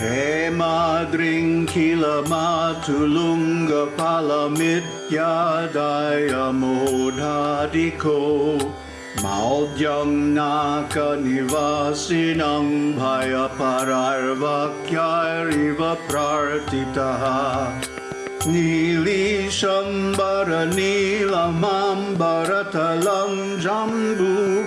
Hey मादृङ्खिलमातुलुङ्गफलमित्यायमोधादिखो माव्यं नाकनिवासिनं भयपरार्वाक्यारिव प्रार्थितः। नीलीशम्बरनील माम्बरतलं जम्बूफलमायम्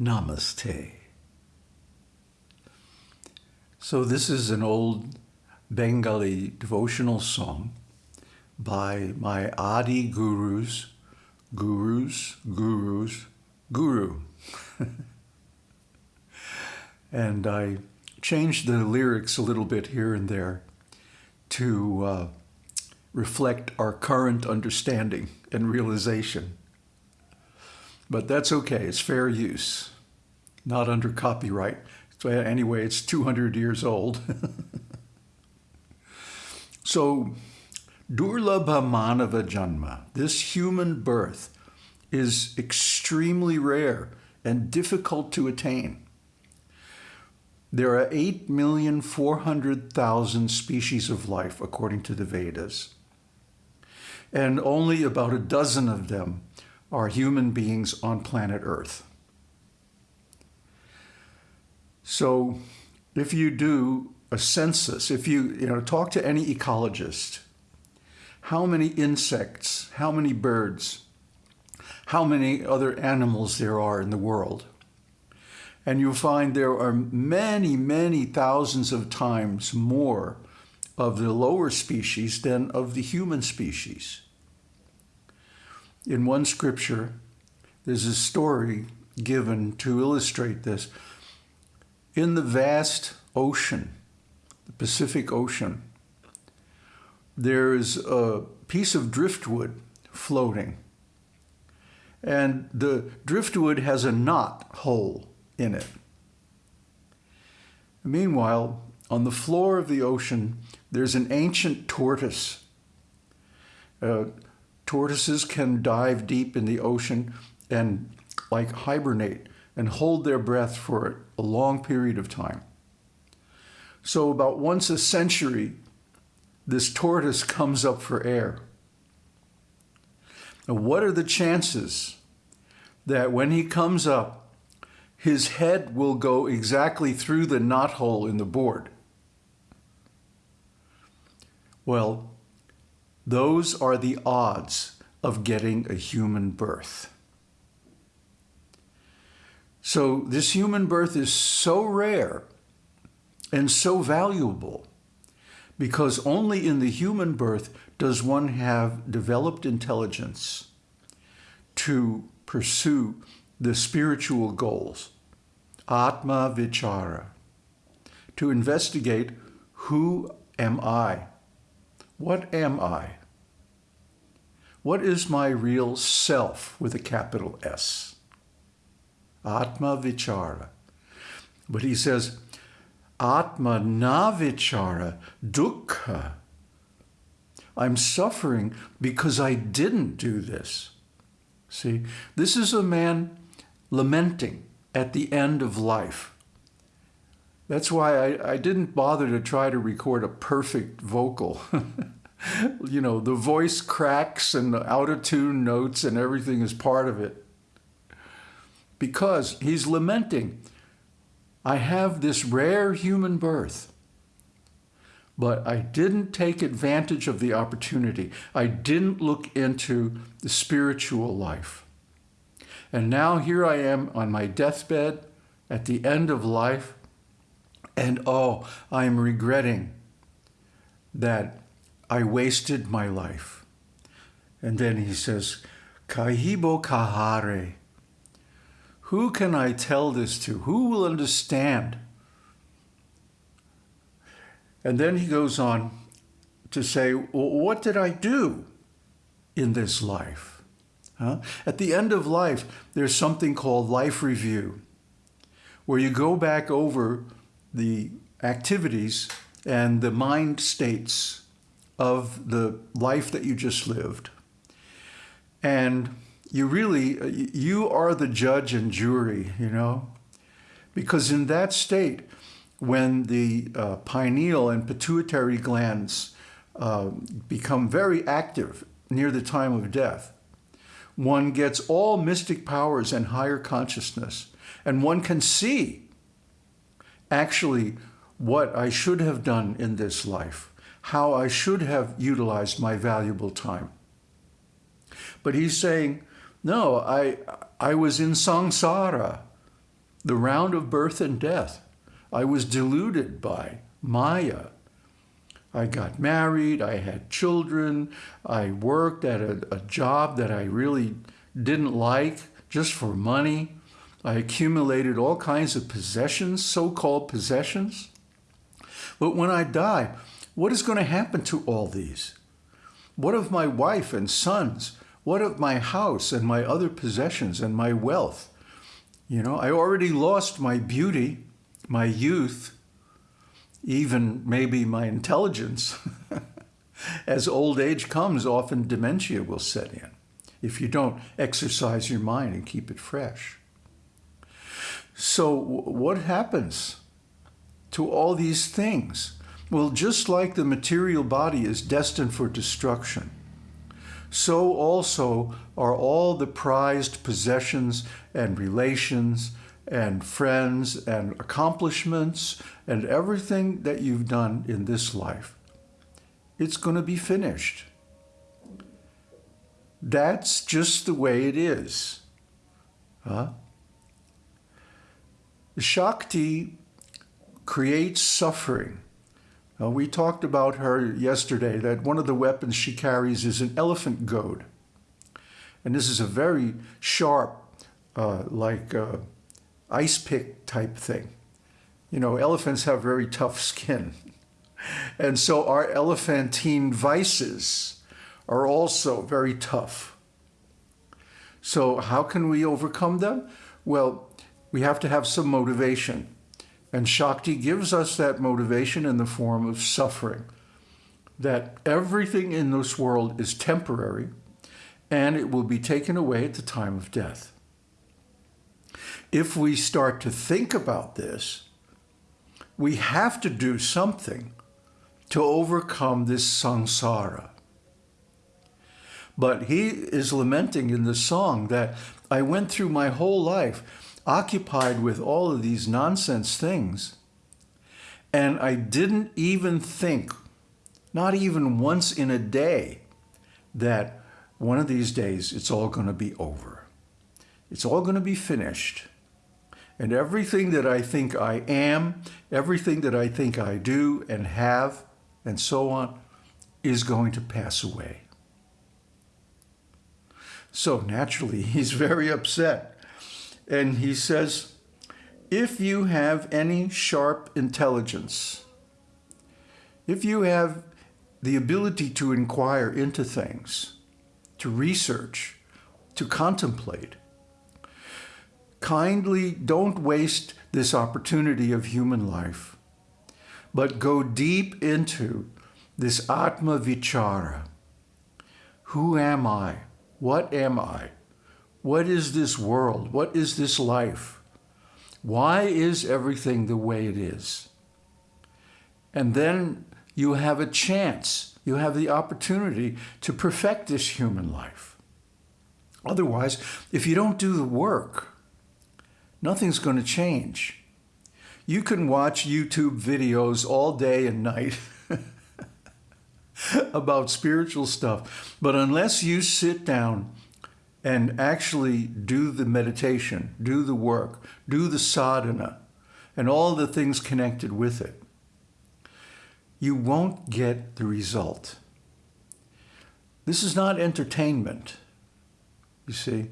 Namaste. So, this is an old Bengali devotional song by my Adi gurus, gurus, gurus, guru. and I changed the lyrics a little bit here and there to uh, reflect our current understanding and realization. But that's okay, it's fair use, not under copyright. So anyway, it's 200 years old. so, Durlabha Manava Janma, this human birth, is extremely rare and difficult to attain. There are 8,400,000 species of life, according to the Vedas. And only about a dozen of them are human beings on planet Earth. So if you do a census, if you, you know, talk to any ecologist, how many insects, how many birds, how many other animals there are in the world. And you'll find there are many, many thousands of times more of the lower species than of the human species. In one scripture, there's a story given to illustrate this. In the vast ocean, the Pacific Ocean, there is a piece of driftwood floating. And the driftwood has a knot hole in it. Meanwhile, on the floor of the ocean, there's an ancient tortoise. Uh, tortoises can dive deep in the ocean and like hibernate and hold their breath for a long period of time. So about once a century, this tortoise comes up for air. Now, what are the chances that when he comes up, his head will go exactly through the knothole in the board? Well, those are the odds of getting a human birth. So this human birth is so rare and so valuable because only in the human birth does one have developed intelligence to pursue the spiritual goals, Atma Vichara, to investigate who am I? What am I? What is my real self with a capital S? Atma Vichara. But he says, Atma Navichara Dukkha. I'm suffering because I didn't do this. See, this is a man lamenting at the end of life. That's why I, I didn't bother to try to record a perfect vocal. you know, the voice cracks and the out of tune notes and everything is part of it because he's lamenting, I have this rare human birth, but I didn't take advantage of the opportunity. I didn't look into the spiritual life. And now here I am on my deathbed at the end of life, and oh, I am regretting that I wasted my life. And then he says, Kahibo kahare. Who can I tell this to? Who will understand? And then he goes on to say, well, what did I do in this life? Huh? At the end of life, there's something called life review, where you go back over the activities and the mind states of the life that you just lived. And you really, you are the judge and jury, you know? Because in that state, when the uh, pineal and pituitary glands uh, become very active near the time of death, one gets all mystic powers and higher consciousness, and one can see actually what I should have done in this life, how I should have utilized my valuable time. But he's saying, no, I, I was in samsara. the round of birth and death. I was deluded by Maya. I got married, I had children, I worked at a, a job that I really didn't like just for money. I accumulated all kinds of possessions, so called possessions. But when I die, what is going to happen to all these? What of my wife and sons? What of my house and my other possessions and my wealth? You know, I already lost my beauty, my youth, even maybe my intelligence. As old age comes, often dementia will set in if you don't exercise your mind and keep it fresh. So what happens to all these things? Well, just like the material body is destined for destruction, so also are all the prized possessions and relations and friends and accomplishments and everything that you've done in this life. It's going to be finished. That's just the way it is. Huh? Shakti creates suffering. Now, we talked about her yesterday, that one of the weapons she carries is an elephant goad. And this is a very sharp, uh, like uh, ice pick type thing. You know, elephants have very tough skin. And so our elephantine vices are also very tough. So how can we overcome them? Well, we have to have some motivation. And Shakti gives us that motivation in the form of suffering. That everything in this world is temporary and it will be taken away at the time of death. If we start to think about this, we have to do something to overcome this samsara. But he is lamenting in the song that I went through my whole life occupied with all of these nonsense things. And I didn't even think, not even once in a day, that one of these days it's all going to be over. It's all going to be finished. And everything that I think I am, everything that I think I do and have, and so on, is going to pass away. So naturally, he's very upset. And he says, if you have any sharp intelligence, if you have the ability to inquire into things, to research, to contemplate, kindly don't waste this opportunity of human life, but go deep into this Atma Vichara. Who am I? What am I? What is this world? What is this life? Why is everything the way it is? And then you have a chance, you have the opportunity to perfect this human life. Otherwise, if you don't do the work, nothing's going to change. You can watch YouTube videos all day and night about spiritual stuff, but unless you sit down and actually do the meditation, do the work, do the sadhana, and all the things connected with it, you won't get the result. This is not entertainment, you see.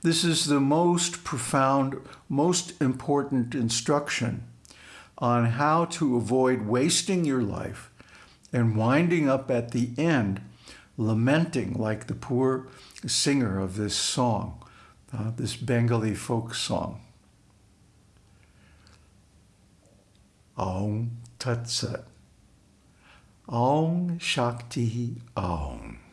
This is the most profound, most important instruction on how to avoid wasting your life and winding up at the end lamenting like the poor singer of this song, uh, this Bengali folk song. Om Tat Sat. Om Shakti Om.